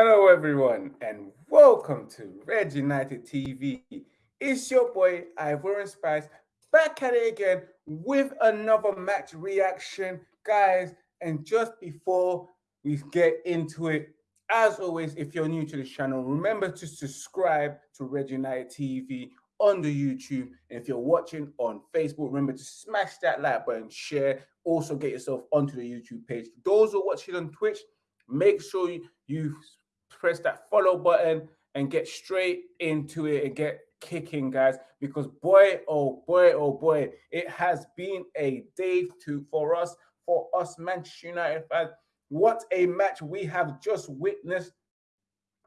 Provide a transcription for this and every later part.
Hello, everyone, and welcome to Red United TV. It's your boy Ivorian Spice back at it again with another match reaction, guys. And just before we get into it, as always, if you're new to the channel, remember to subscribe to Red United TV on the YouTube. And if you're watching on Facebook, remember to smash that like button, share. Also, get yourself onto the YouTube page. Those who are watching on Twitch, make sure you press that follow button and get straight into it and get kicking, guys. Because boy, oh boy, oh boy, it has been a day to for us, for us Manchester United fans. What a match we have just witnessed.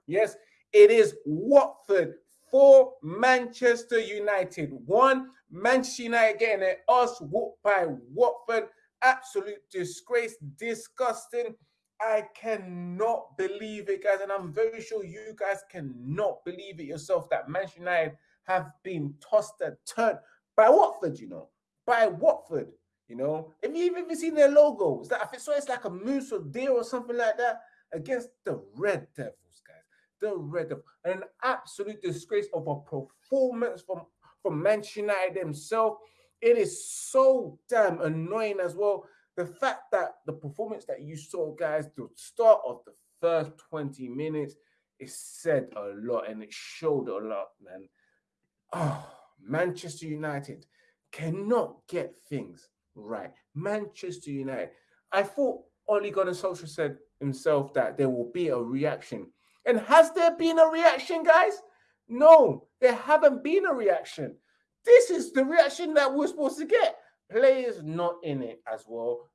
Yes, it is Watford for Manchester United. One, Manchester United getting us whooped by Watford. Absolute disgrace, disgusting. I cannot believe it, guys, and I'm very sure you guys cannot believe it yourself that Manchester United have been tossed and turned by Watford, you know, by Watford, you know. If you even seen their logo, that I so it's like a moose or deer or something like that against the Red Devils, guys. The Red Devils, an absolute disgrace of a performance from from Manchester United themselves. It is so damn annoying as well the fact that the performance that you saw, guys, the start of the first 20 minutes, it said a lot and it showed a lot, man. Oh, Manchester United cannot get things right. Manchester United. I thought Ole Gunnar Solskjaer said himself that there will be a reaction. And has there been a reaction, guys? No, there haven't been a reaction. This is the reaction that we're supposed to get players not in it as well,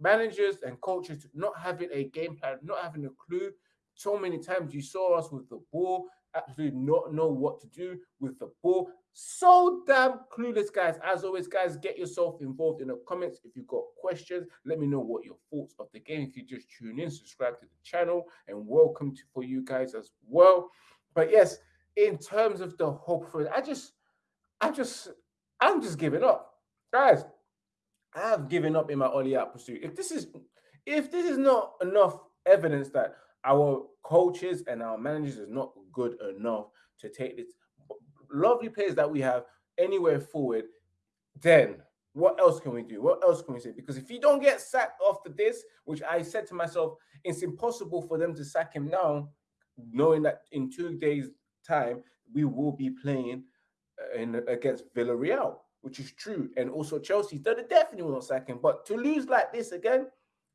managers and coaches not having a game plan, not having a clue. So many times you saw us with the ball, absolutely not know what to do with the ball. So damn clueless, guys. As always, guys, get yourself involved in the comments. If you've got questions, let me know what your thoughts of the game. If you just tune in, subscribe to the channel, and welcome to for you guys as well. But yes, in terms of the hope for it, I just, I just, I'm just giving up guys, I have given up in my Ollie out pursuit. If this is if this is not enough evidence that our coaches and our managers is not good enough to take this lovely players that we have anywhere forward, then what else can we do? What else can we say? Because if you don't get sacked after this, which I said to myself, it's impossible for them to sack him now, knowing that in two days' time we will be playing uh, in against Villarreal which is true. And also Chelsea, they definitely won't sack him. But to lose like this again,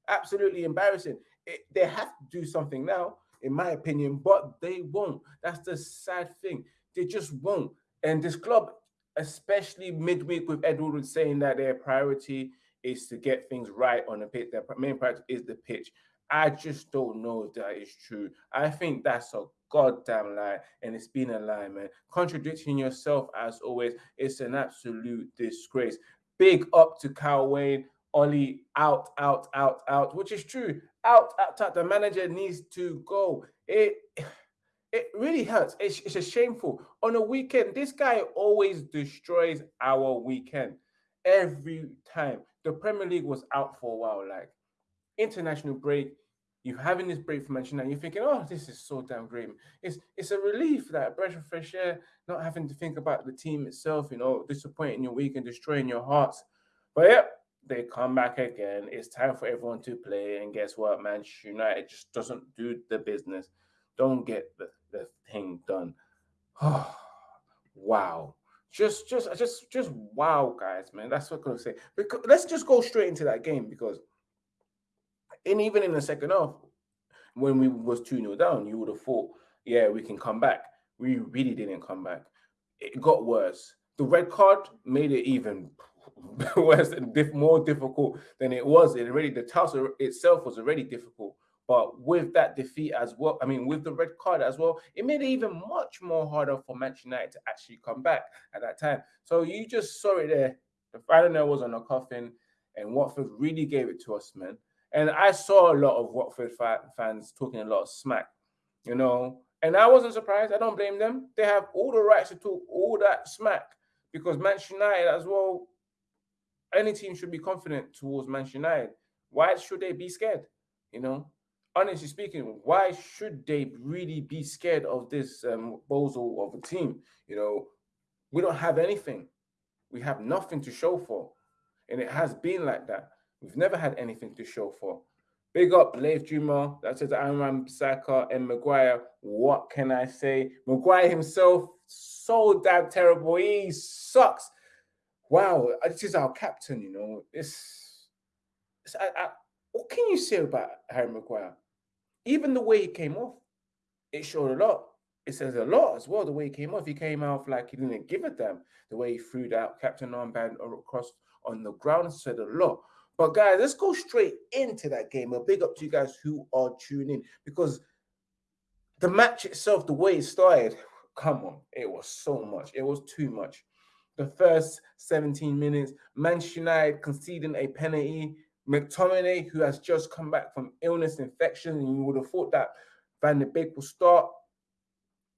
absolutely embarrassing. It, they have to do something now, in my opinion, but they won't. That's the sad thing. They just won't. And this club, especially midweek with Ed Woodward saying that their priority is to get things right on the pitch. Their main priority is the pitch. I just don't know if that is true. I think that's a goddamn lie, and it's been a lie, man. Contradicting yourself as always, it's an absolute disgrace. Big up to Kyle Wayne. Ollie out, out, out, out, which is true. Out, out, out. The manager needs to go. It it really hurts. It's, it's a shameful. On a weekend, this guy always destroys our weekend every time. The Premier League was out for a while, like international break. You're having this break from Manchester United. You're thinking, oh, this is so damn great. It's it's a relief that a breath of fresh air, not having to think about the team itself, you know, disappointing your week and destroying your hearts. But yeah, they come back again. It's time for everyone to play. And guess what? Manchester United just doesn't do the business. Don't get the, the thing done. Oh, wow. Just, just, just, just wow, guys, man. That's what I'm gonna say. Because let's just go straight into that game because, and even in the second half, when we was 2 0 down, you would have thought, yeah, we can come back. We really didn't come back. It got worse. The red card made it even worse and diff- more difficult than it was. It already the task itself was already difficult. But with that defeat as well, I mean, with the red card as well, it made it even much more harder for Manchester United to actually come back at that time. So you just saw it there. The final nail was on the coffin, and Watford really gave it to us, man. And I saw a lot of Watford fans talking a lot of smack, you know, and I wasn't surprised. I don't blame them. They have all the rights to talk all that smack because Manchester United as well any team should be confident towards Manchester United. Why should they be scared? You know, honestly speaking, why should they really be scared of this um, bozo of a team? You know, we don't have anything. We have nothing to show for. And it has been like that. We've never had anything to show for. Big up Leif Juma, that says Aaron Saka and Maguire. What can I say? Maguire himself, so damn terrible. He sucks wow, this is our captain, you know. It's, it's I, I, what can you say about Harry Maguire? Even the way he came off, it showed a lot. It says a lot as well. The way he came off, he came off like he didn't give a damn. The way he threw that captain armband across on the ground said a lot. But guys, let's go straight into that game. A big up to you guys who are tuning in because the match itself, the way it started, come on, it was so much. It was too much the first 17 minutes. Manchester United conceding a penalty. McTominay, who has just come back from illness infection, and you would have thought that Van de Beek will start.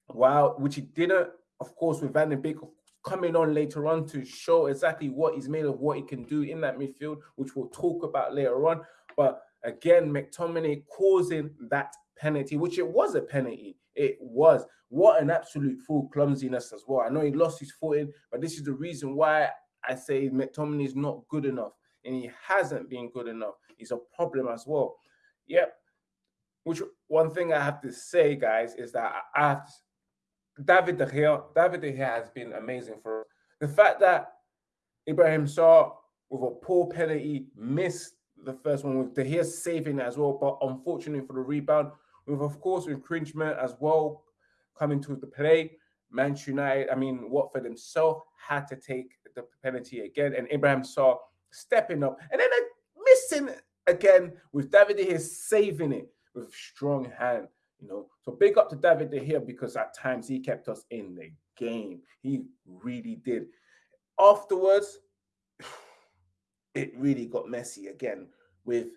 Wow, which he didn't. Of course, with Van de Beek coming on later on to show exactly what he's made of, what he can do in that midfield, which we'll talk about later on. But again, McTominay causing that penalty, which it was a penalty. It was. What an absolute full clumsiness as well. I know he lost his footing, but this is the reason why I say McTominay is not good enough, and he hasn't been good enough. He's a problem as well. Yep. Which one thing I have to say, guys, is that I have to, David De Gea. David De Gea has been amazing for us. The fact that Ibrahim Sarr with a poor penalty missed the first one with De Gea saving as well, but unfortunately for the rebound, with of course infringement as well coming to the play. Manchester United, I mean Watford himself had to take the penalty again, and Ibrahim Sarr stepping up, and then missing again with David De Gea saving it with strong hand. You know, so big up to David De Gea because at times he kept us in the game. He really did. Afterwards, it really got messy again with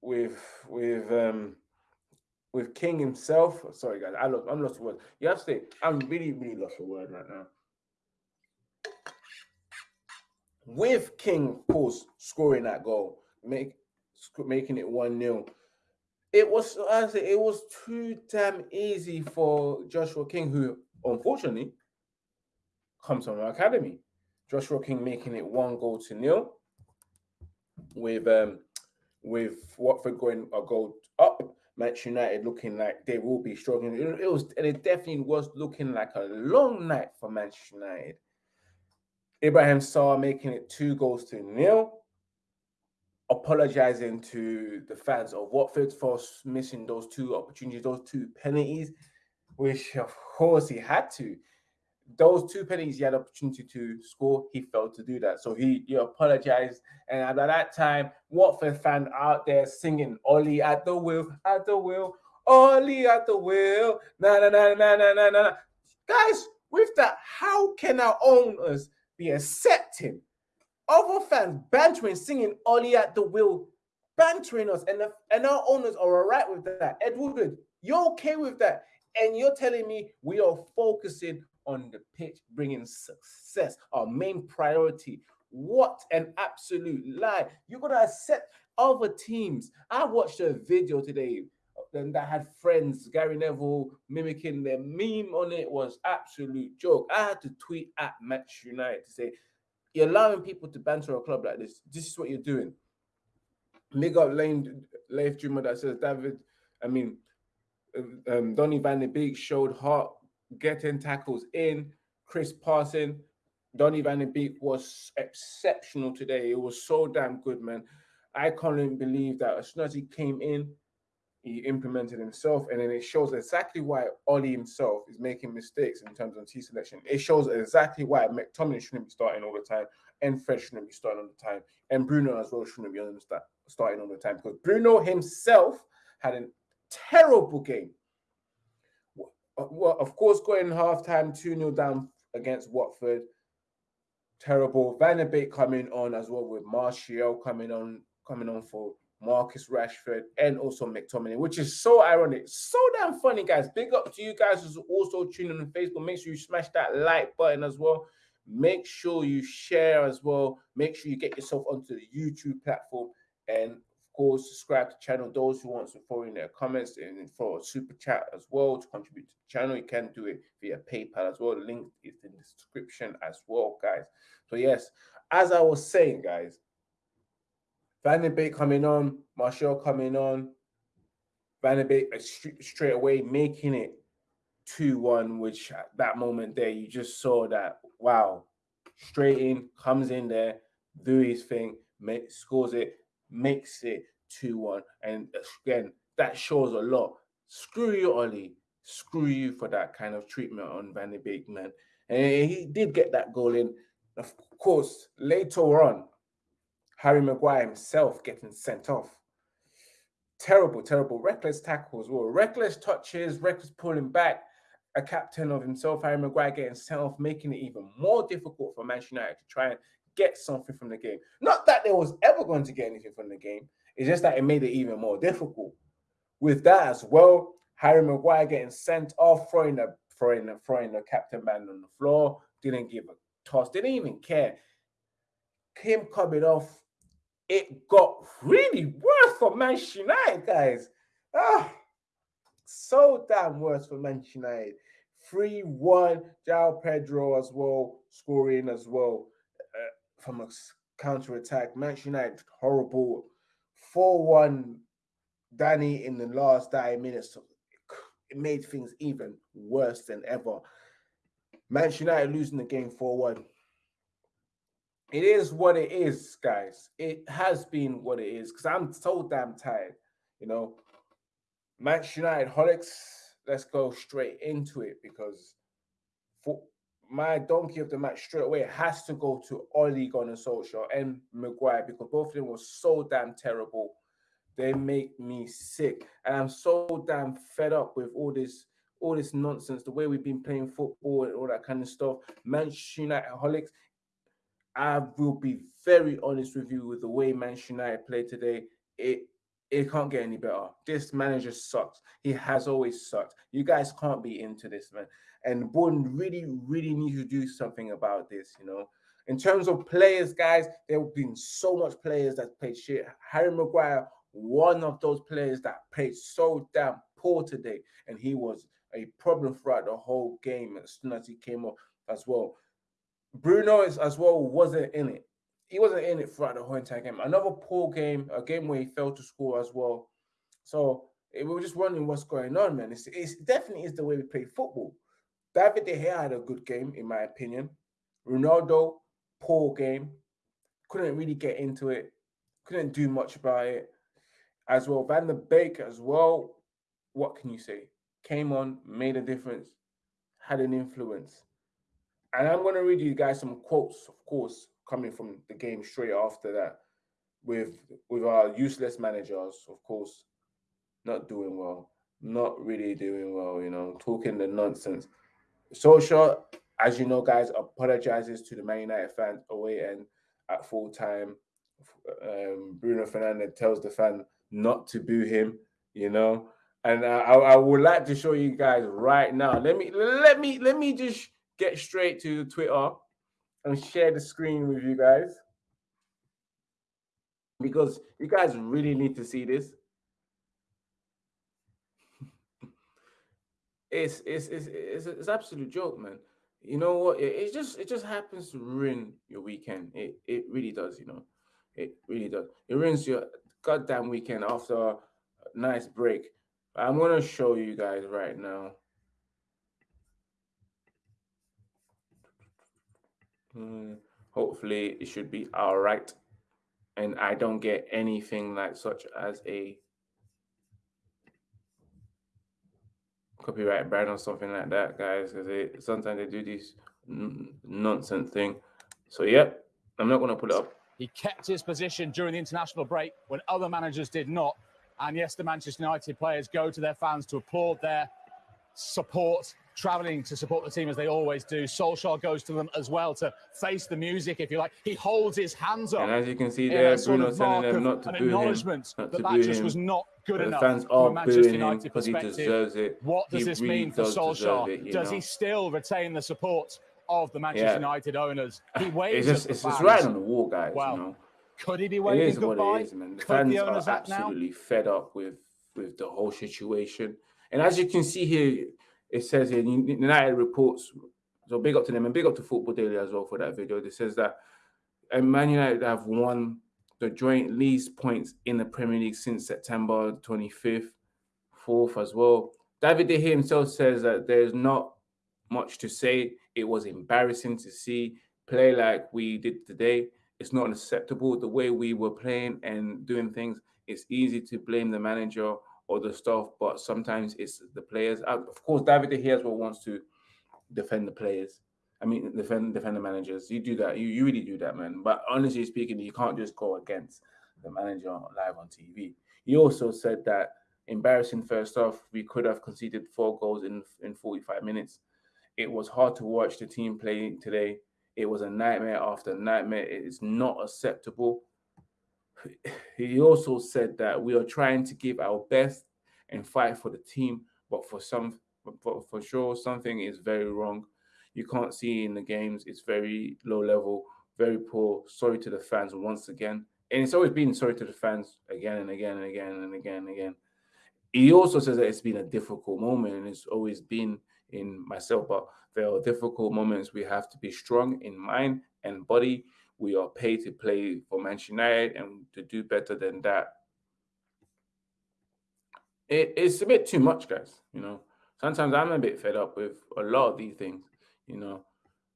with with um with King himself. Sorry, guys, I lost, I'm lost for words. You have to say, I'm really, really lost for word right now. With King, of course, scoring that goal, make making it one 0 It was, say, it was too damn easy for Joshua King, who unfortunately comes from our academy. Joshua King making it one goal to nil, with um with Watford going a goal up Manchester United looking like they will be struggling. It, was, and it definitely was looking like a long night for Manchester United. Ibrahim Sarr making it two goals to nil. Apologizing to the fans of Watford for missing those two opportunities, those two penalties, which of course he had to those two penalties he had opportunity to score, he failed to do that. So he, he apologized. And at that time, Watford fan out there singing Ollie at the wheel, at the wheel, Ollie at the wheel. Na na na na na na na. Guys, with that, how can our owners be accepting other fans bantering, singing Ollie at the wheel, bantering us, and, the, and our owners are all right with that? Edward, you're okay with that? And you're telling me we are focusing on the pitch, bringing success, our main priority. What an absolute lie. You're going to accept other teams. I watched a video today um, that had friends, Gary Neville mimicking their meme on it was absolute joke. I had to tweet at Match United to say, you're allowing people to banter a club like this. This is what you're doing. Big up Lane Leif Dreamer that says David, I mean, um, Donny Van de Beek showed heart getting tackles in. Chris Parson, Donny Van de Beek was exceptional today. It was so damn good, man. I can't even believe that he came in, he implemented himself, and then it shows exactly why Ollie himself is making mistakes in terms of T selection. It shows exactly why McTominay shouldn't be starting all the time, and Fred shouldn't be starting all the time, and Bruno as well shouldn't be starting all the time because Bruno himself had a terrible game. Uh, well, of course, going halftime 2 0 down against Watford. Terrible. Van de Beek coming on as well with Martial coming on, coming on for Marcus Rashford and also McTominay, which is so ironic. So damn funny, guys. Big up to you guys who's also tuning on Facebook. Make sure you smash that like button as well. Make sure you share as well. Make sure you get yourself onto the YouTube platform and of course, subscribe to the channel. Those who want to throw in their comments and for a super chat as well to contribute to the channel, you can do it via PayPal as well. The link is in the description as well, guys. So yes, as I was saying, guys, Van de Beek coming on, Martial coming on, Van de Beek straight away making it 2-1, which at that moment there, you just saw that, wow, straight in, comes in there, do his thing, make, scores it, makes it 2 1. And again, that shows a lot. Screw you, Ollie. Screw you for that kind of treatment on Van de Beek, man. And he did get that goal in. Of course, later on, Harry Maguire himself getting sent off. Terrible, terrible, reckless tackles, well, reckless touches, reckless pulling back. A captain of himself, Harry Maguire, getting sent off, making it even more difficult for Manchester United to try and get something from the game. Not that they was ever going to get anything from the game. It's just that it made it even more difficult. With that as well, Harry Maguire getting sent off, throwing the throwing the throwing the captain man on the floor, didn't give a toss, didn't even care. Him coming off, it got really worse for Manchester United, guys. Ah, so damn worse for Manchester United. 3-1, João Pedro as well, scoring as well from a counter attack. Manchester United horrible. 4 1 Danny in the last 9 minutes. It made things even worse than ever. Manchester United losing the game 4 1. It is what it is, guys. It has been what it is because I'm so damn tired. You know, Manchester United holics, let's go straight into it because for my donkey of the match straight away has to go to Ole Gunnar Solskjaer and Maguire because both of them were so damn terrible. They make me sick, and I'm so damn fed up with all this, all this nonsense. The way we've been playing football and all that kind of stuff. Manchester United holics. I will be very honest with you with the way Manchester United played today. It it can't get any better. This manager sucks. He has always sucked. You guys can't be into this, man. And Bourne really, really needs to do something about this, you know. In terms of players, guys, there have been so much players that played shit. Harry Maguire, one of those players that played so damn poor today, and he was a problem throughout the whole game as soon as he came up as well. Bruno is as well wasn't in it he wasn't in it throughout the whole entire game. Another poor game, a game where he failed to score as well. So we were just wondering what's going on, man. It's, it's definitely is the way we play football. David De Gea had a good game, in my opinion. Ronaldo poor game. Couldn't really get into it. Couldn't do much about it. As well, Van de Beek as well. What can you say? Came on, made a difference, had an influence. And I'm going to read you guys some quotes, of course, coming from the game straight after that, with with our useless managers, of course, not doing well, not really doing well. You know, talking the nonsense. Solskjaer, as you know, guys, apologizes to the Man United fans away and at full time. Um, Bruno Fernandes tells the fan not to boo him, you know. And uh, I, I would like to show you guys right now. Let me let me let me just get straight to Twitter and share the screen with you guys because you guys really need to see this. it's it's it's it's, it's absolute joke, man. You know what? It, it just it just happens to ruin your weekend. It it really does. You know, it really does. It ruins your goddamn weekend after a nice break. I'm gonna show you guys right now. Hmm, hopefully, it should be all right, and I don't get anything like such as a copyright ban or something like that, guys, because sometimes they do this nonsense thing. So, yep, I'm not going to put it up. He kept his position during the international break when other managers did not. And yes, the Manchester United players go to their fans to applaud their support, travelling to support the team as they always do. Solskjaer goes to them as well to face the music, if you like. He holds his hands up. And as you can see there, Bruno telling them not to an boo acknowledgement him, that that just was not good but enough the fans from are a Manchester United him because he perspective. deserves it. What does He this really mean for Solskjaer? it, does know. he still retain the support of the Manchester Yeah. United owners? He It's waves just at the it's just right on the wall, guys. Well, you know. Could he be It waving is what goodbye? it is, man. The Could fans the are absolutely fed up with with the whole situation. And as you can see here, it says here United reports. So big up to them and big up to Football Daily as well for that video. It says that and Man United have won the joint least points in the Premier League since September 25th, fourth as well. David De Gea himself says that there's not much to say. It was embarrassing to see play like we did today. It's not acceptable the way we were playing and doing things. It's easy to blame the manager or the staff, but sometimes it's the players. Uh, Of course, David De as well wants to defend the players. I mean, defend defend the managers. You do that. You you really do that, man. But honestly speaking, you can't just go against the manager live on TV. He also said that embarrassing first off, we could have conceded four goals in in 45 minutes. It was hard to watch the team play today. It was a nightmare after nightmare. It is not acceptable. He also said that we are trying to give our best and fight for the team, but for some, for, sure, something is very wrong. You can't see in the games. It's very low level, very poor. Sorry to the fans once again, and it's always been sorry to the fans again and again and again and again and again. He also says that it's been a difficult moment, and it's always been in myself. But there are difficult moments. We have to be strong in mind and body. We are paid to play for Manchester United and to do better than that. It, it's a bit too much, guys. You know, sometimes I'm a bit fed up with a lot of these things. You know,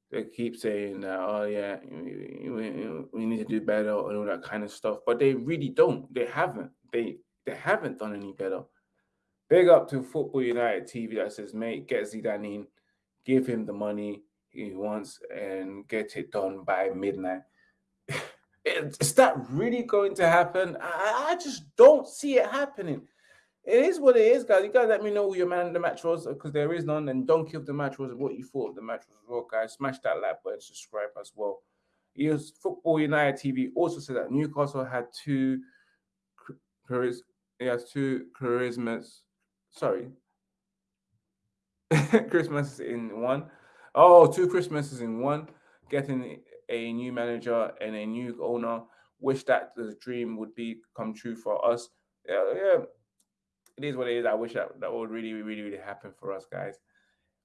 they keep saying that, oh yeah, we, we- we need to do better and all that kind of stuff, but they really don't. They haven't. They they haven't done any better. Big up to Football United TV that says, mate, get Zidane in, give him the money he wants, and get it done by midnight. Is that really going to happen? I, I just don't see it happening. It is what it is, guys. You guys let me know who your man of the match was because there is none. And donkey of the match was what you thought of the match was as well, guys. Smash that like button, subscribe as well. Yes, Football United TV also said that Newcastle had two charis. He has two charismas. Sorry, Christmas in one. Oh, two Christmases in one. Getting a new manager and a new owner. Wish that the dream would be come true for us. Yeah, yeah. It is what it is. I wish that that would really, really, really happen for us, guys.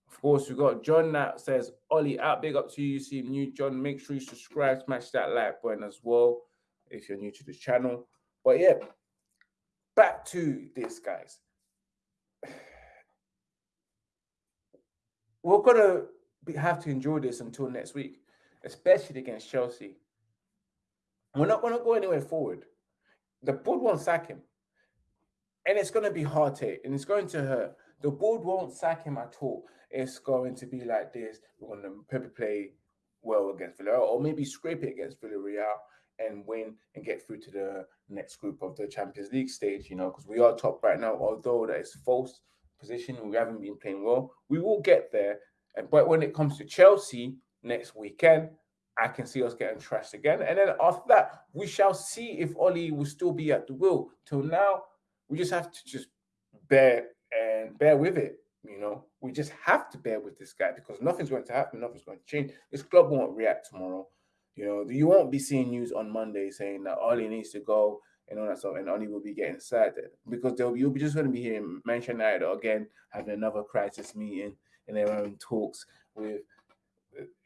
Of course, we got John that says, Ollie out. Big up to you. You see new John. Make sure you subscribe, smash that like button as well if you're new to the channel. But yeah, back to this, guys. We're gonna have to enjoy this until next week. Especially against Chelsea. We're not going to go anywhere forward. The board won't sack him. And it's going to be hard to, and it's going to hurt. The board won't sack him at all. It's going to be like this. We're going to probably play well against Villarreal, or maybe scrape it against Villarreal and win and get through to the next group of the Champions League stage, you know, because we are top right now, although that is false position. We haven't been playing well. We will get there. And but when it comes to Chelsea next weekend, I can see us getting trashed again. And then after that, we shall see if Ollie will still be at the wheel. Till now, we just have to just bear and bear with it. You know, we just have to bear with this guy because nothing's going to happen, nothing's going to change. This club won't react tomorrow. You know, you won't be seeing news on Monday saying that Ollie needs to go and all that stuff, and Ollie will be getting sad because they'll you'll be just going to be hearing Manchester United again having another crisis meeting and their own talks with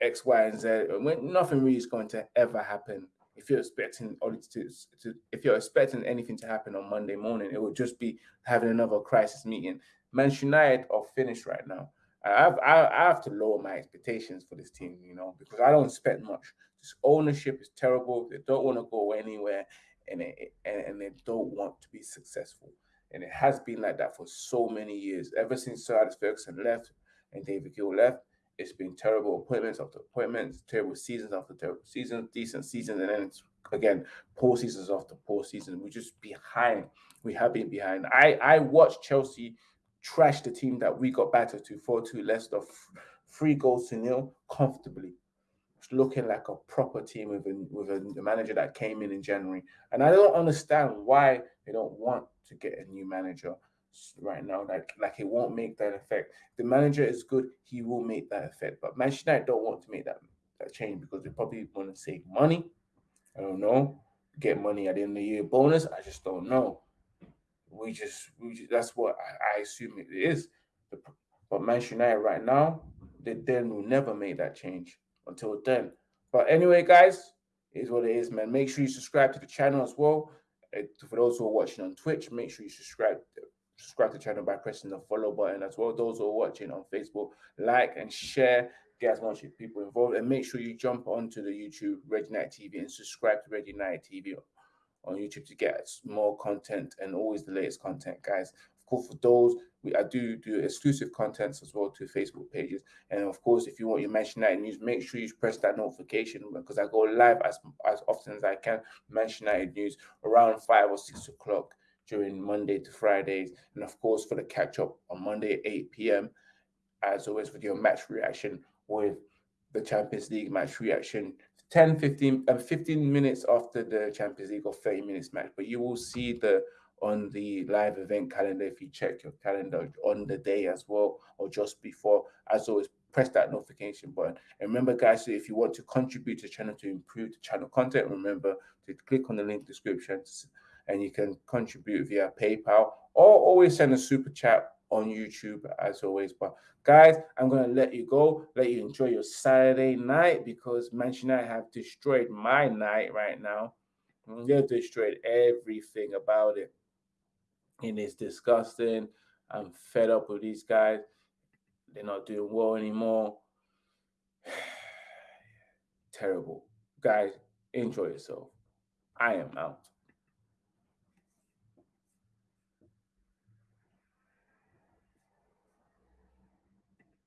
X, Y, and Z. When nothing really is going to ever happen. If you're expecting to, to if you're expecting anything to happen on Monday morning, it would just be having another crisis meeting. Manchester United are finished right now. I have, I, I have to lower my expectations for this team, you know, because I don't expect much. This ownership is terrible. They don't want to go anywhere, and it, and, and they don't want to be successful. And it has been like that for so many years. Ever since Sir Alex Ferguson left and David Gill left, it's been terrible appointments after appointments, terrible seasons after terrible seasons, decent seasons, and then it's again poor seasons after poor seasons. We're just behind. We have been behind. I I watched Chelsea trash the team that we got battered to 4-2 Leicester, three goals to nil comfortably. It's looking like a proper team with a, with a manager that came in in January. And I don't understand why they don't want to get a new manager right now. Like, like it won't make that effect. The manager is good, he will make that effect. But Manchester United don't want to make that, that change because they probably want to save money. I don't know. Get money at the end of the year bonus. I just don't know. We just, we just that's what I, I assume it is. But Manchester United right now, they then will never make that change until then. But anyway, guys, is what it is, man. Make sure you subscribe to the channel as well. Uh, for those who are watching on Twitch, make sure you subscribe subscribe to the channel by pressing the follow button as well. Those who are watching on Facebook, like and share, get as much people involved, and make sure you jump onto the YouTube Red United TV and subscribe to Red United TV on YouTube to get more content and always the latest content, guys. Of course, for those we I do do exclusive contents as well to Facebook pages, and of course, if you want your Manchester United news, make sure you press that notification because I go live as as often as I can. Manchester United news around five or six o'clock during Monday to Fridays, and of course for the catch up on Monday at 8 p.m. As always, with your match reaction with the Champions League match reaction 10 15 uh, 15 minutes after the champions league or 30 minutes match but you will see the on the live event calendar if you check your calendar on the day as well or just before as always press that notification button and remember guys if you want to contribute to channel to improve the channel content remember to click on the link description and you can contribute via paypal or always send a super chat on YouTube as always. But guys, I'm gonna let you go, let you enjoy your Saturday night because Manchester United have destroyed my night right now. They've destroyed everything about it. And it's disgusting. I'm fed up with these guys. They're not doing well anymore. Terrible. Guys, enjoy yourself. I am out.